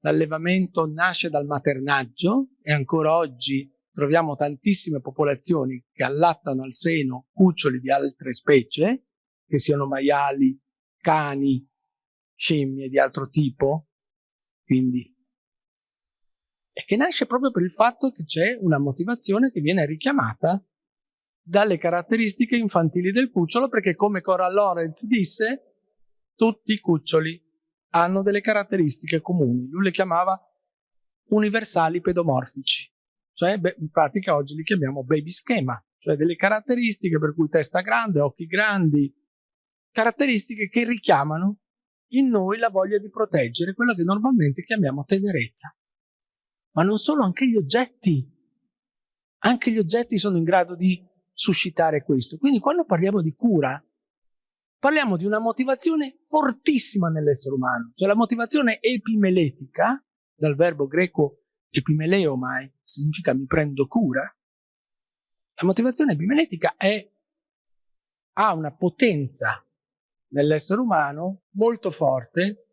l'allevamento la, nasce dal maternaggio e ancora oggi troviamo tantissime popolazioni che allattano al seno cuccioli di altre specie, che siano maiali, cani, scimmie di altro tipo, quindi. E che nasce proprio per il fatto che c'è una motivazione che viene richiamata dalle caratteristiche infantili del cucciolo, perché come Cora Lorenz disse, tutti i cuccioli hanno delle caratteristiche comuni. Lui le chiamava universali pedomorfici, cioè in pratica oggi li chiamiamo baby schema, cioè delle caratteristiche per cui testa grande, occhi grandi, caratteristiche che richiamano in noi la voglia di proteggere quello che normalmente chiamiamo tenerezza. Ma non solo, anche gli oggetti. Anche gli oggetti sono in grado di suscitare questo. Quindi quando parliamo di cura, Parliamo di una motivazione fortissima nell'essere umano, cioè la motivazione epimeletica, dal verbo greco epimeleo mai, significa mi prendo cura. La motivazione epimeletica è, ha una potenza nell'essere umano molto forte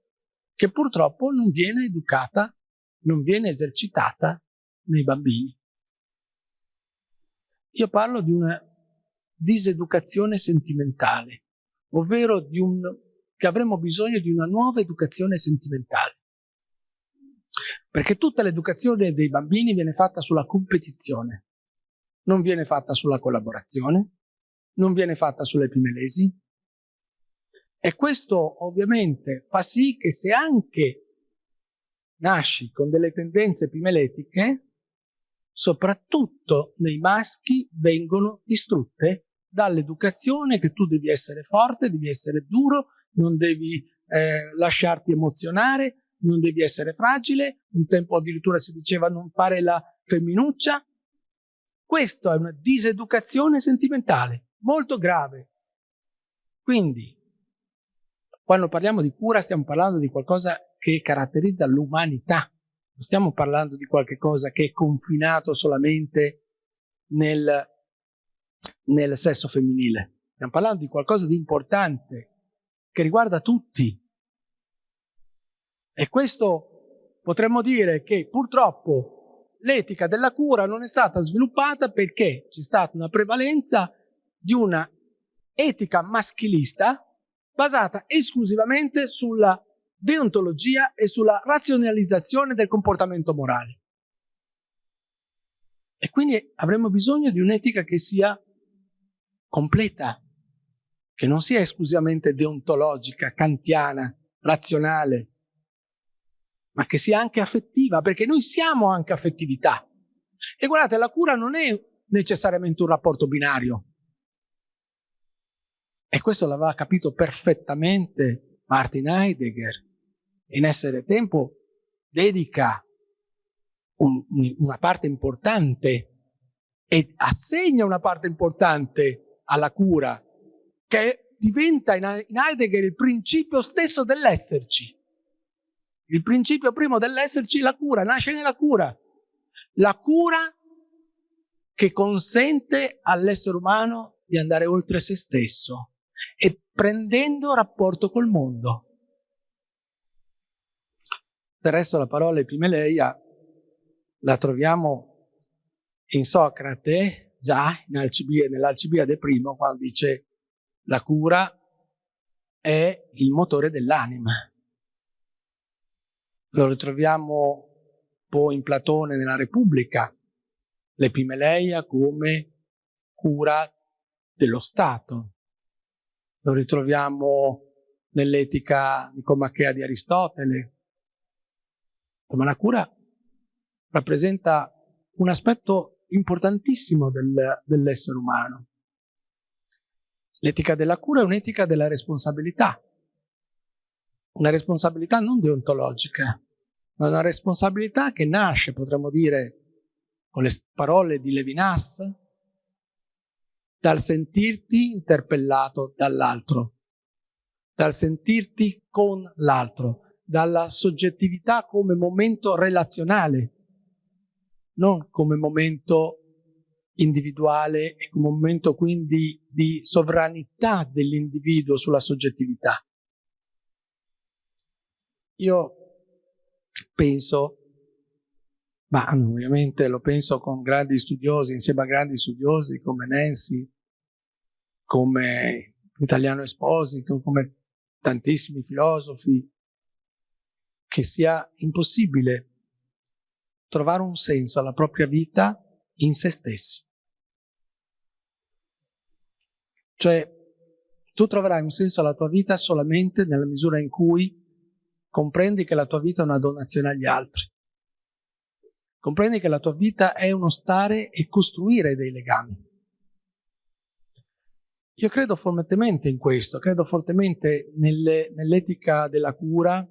che purtroppo non viene educata, non viene esercitata nei bambini. Io parlo di una diseducazione sentimentale ovvero di un, che avremo bisogno di una nuova educazione sentimentale. Perché tutta l'educazione dei bambini viene fatta sulla competizione, non viene fatta sulla collaborazione, non viene fatta sull'epimelesi. E questo ovviamente fa sì che se anche nasci con delle tendenze epimeletiche, soprattutto nei maschi vengono distrutte dall'educazione che tu devi essere forte, devi essere duro, non devi eh, lasciarti emozionare, non devi essere fragile, un tempo addirittura si diceva non fare la femminuccia. Questa è una diseducazione sentimentale, molto grave. Quindi, quando parliamo di cura stiamo parlando di qualcosa che caratterizza l'umanità, non stiamo parlando di qualcosa che è confinato solamente nel nel sesso femminile. Stiamo parlando di qualcosa di importante che riguarda tutti. E questo potremmo dire che purtroppo l'etica della cura non è stata sviluppata perché c'è stata una prevalenza di una etica maschilista basata esclusivamente sulla deontologia e sulla razionalizzazione del comportamento morale. E quindi avremo bisogno di un'etica che sia completa, che non sia esclusivamente deontologica, kantiana, razionale, ma che sia anche affettiva, perché noi siamo anche affettività. E guardate, la cura non è necessariamente un rapporto binario. E questo l'aveva capito perfettamente Martin Heidegger. In Essere Tempo dedica un, una parte importante e assegna una parte importante alla cura, che diventa in Heidegger il principio stesso dell'esserci. Il principio primo dell'esserci, la cura, nasce nella cura. La cura che consente all'essere umano di andare oltre se stesso e prendendo rapporto col mondo. Del resto la parola epimeleia la troviamo in Socrate già nell'Alcibiade primo quando dice la cura è il motore dell'anima. Lo ritroviamo poi in Platone nella Repubblica, l'epimeleia come cura dello Stato. Lo ritroviamo nell'etica nicomachea di Aristotele. Ma la cura rappresenta un aspetto importantissimo del, dell'essere umano. L'etica della cura è un'etica della responsabilità, una responsabilità non deontologica, ma una responsabilità che nasce, potremmo dire, con le parole di Levinas, dal sentirti interpellato dall'altro, dal sentirti con l'altro, dalla soggettività come momento relazionale, non come momento individuale e come momento quindi di sovranità dell'individuo sulla soggettività. Io penso, ma ovviamente lo penso con grandi studiosi, insieme a grandi studiosi come Nancy, come Italiano Esposito, come tantissimi filosofi, che sia impossibile trovare un senso alla propria vita in se stessi. Cioè, tu troverai un senso alla tua vita solamente nella misura in cui comprendi che la tua vita è una donazione agli altri. Comprendi che la tua vita è uno stare e costruire dei legami. Io credo fortemente in questo, credo fortemente nell'etica della cura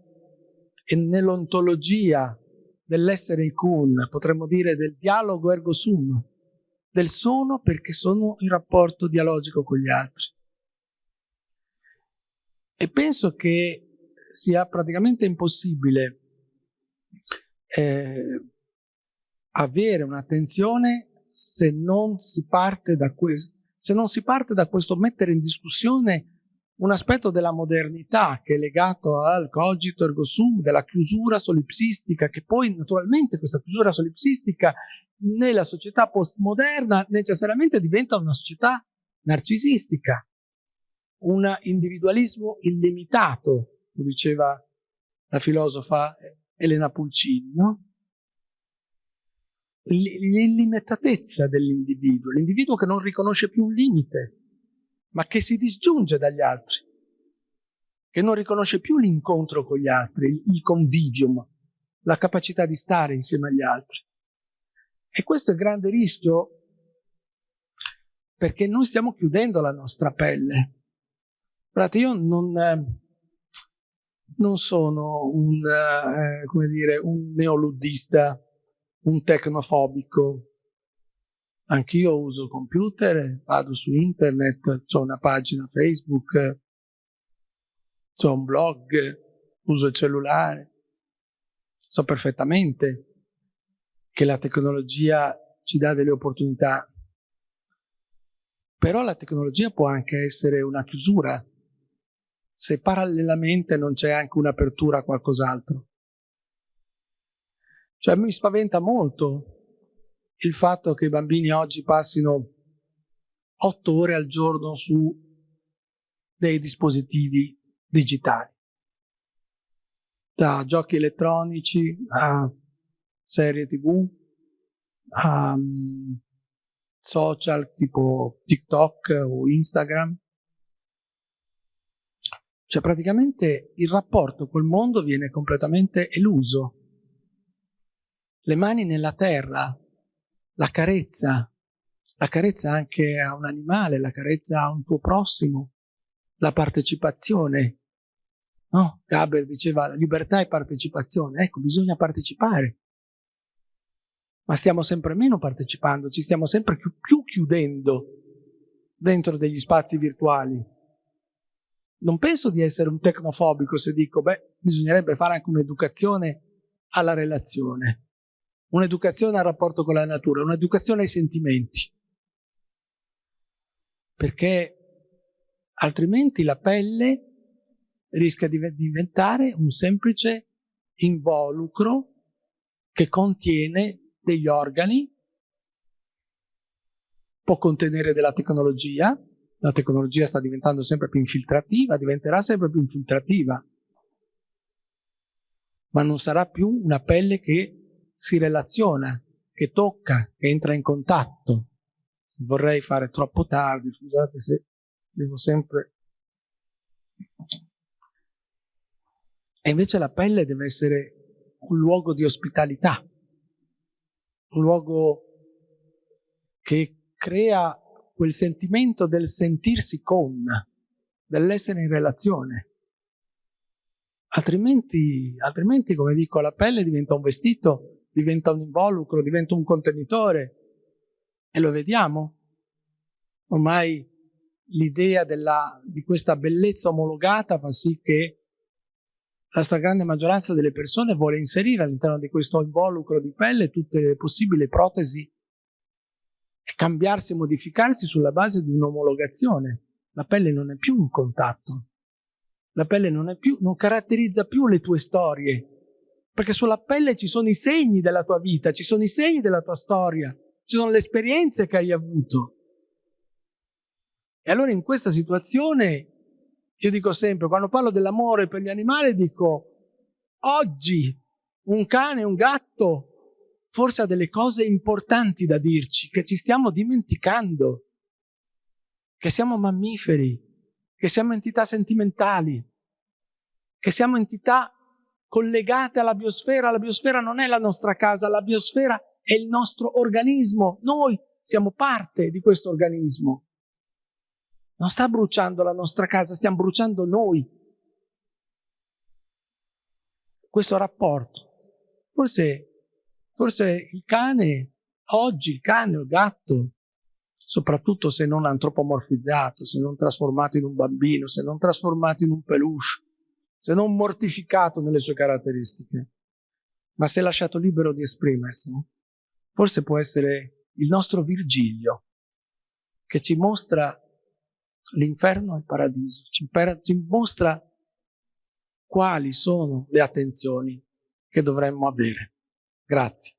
e nell'ontologia dell'essere ikun, potremmo dire del dialogo ergo sum, del sono perché sono in rapporto dialogico con gli altri. E penso che sia praticamente impossibile eh, avere un'attenzione se se non si parte da questo mettere in discussione un aspetto della modernità che è legato al cogito ergo sum, della chiusura solipsistica, che poi naturalmente questa chiusura solipsistica nella società postmoderna necessariamente diventa una società narcisistica, un individualismo illimitato, lo diceva la filosofa Elena Pulcini, no? L'illimitatezza dell'individuo, l'individuo che non riconosce più un limite, ma che si disgiunge dagli altri, che non riconosce più l'incontro con gli altri, il convivium, la capacità di stare insieme agli altri. E questo è il grande rischio perché noi stiamo chiudendo la nostra pelle. Guardate, io non, eh, non sono un, eh, dire, un neoluddista, un tecnofobico. Anch'io uso computer, vado su internet, ho una pagina Facebook, ho un blog, uso il cellulare. So perfettamente che la tecnologia ci dà delle opportunità, però la tecnologia può anche essere una chiusura se parallelamente non c'è anche un'apertura a qualcos'altro. Cioè mi spaventa molto il fatto che i bambini oggi passino otto ore al giorno su dei dispositivi digitali, da giochi elettronici a serie tv, a um, social tipo TikTok o Instagram, cioè praticamente il rapporto col mondo viene completamente eluso. Le mani nella terra, la carezza, la carezza anche a un animale, la carezza a un tuo prossimo, la partecipazione. No? Gaber diceva libertà e partecipazione. Ecco, bisogna partecipare. Ma stiamo sempre meno partecipando, ci stiamo sempre più, chiudendo dentro degli spazi virtuali non penso di essere un tecnofobico se dico, beh, bisognerebbe fare anche un'educazione alla relazione, un'educazione al rapporto con la natura, un'educazione ai sentimenti. Perché altrimenti la pelle rischia di diventare un semplice involucro che contiene degli organi, può contenere della tecnologia, la tecnologia sta diventando sempre più infiltrativa, diventerà sempre più infiltrativa, ma non sarà più una pelle che si relaziona, che tocca, che entra in contatto. Vorrei fare troppo tardi, scusate se devo sempre... E invece la pelle deve essere un luogo di ospitalità, un luogo che crea quel sentimento del sentirsi con, dell'essere in relazione. Altrimenti, altrimenti, come dico, la pelle diventa un vestito, diventa un involucro, diventa un contenitore. E lo vediamo. Ormai l'idea di questa bellezza omologata fa sì che la stragrande maggioranza delle persone vuole inserire all'interno di questo involucro di pelle tutte le possibili protesi e cambiarsi e modificarsi sulla base di un'omologazione. La pelle non è più un contatto, la pelle non, più, non caratterizza più le tue storie, perché sulla pelle ci sono i segni della tua vita, ci sono i segni della tua storia, ci sono le esperienze che hai avuto. E allora in questa situazione io dico sempre, quando parlo dell'amore per gli animali, dico, oggi un cane, un gatto, forse ha delle cose importanti da dirci, che ci stiamo dimenticando, che siamo mammiferi, che siamo entità sentimentali, che siamo entità collegate alla biosfera. La biosfera non è la nostra casa, la biosfera è il nostro organismo. Noi siamo parte di questo organismo. Non sta bruciando la nostra casa, stiamo bruciando noi. Questo rapporto. Forse, forse il cane, oggi il cane o il gatto, soprattutto se non antropomorfizzato, se non trasformato in un bambino, se non trasformato in un peluche, se non mortificato nelle sue caratteristiche, ma se lasciato libero di esprimersi, forse può essere il nostro Virgilio, che ci mostra l'inferno e il paradiso, ci, ci mostra quali sono le attenzioni che dovremmo avere. Grazie.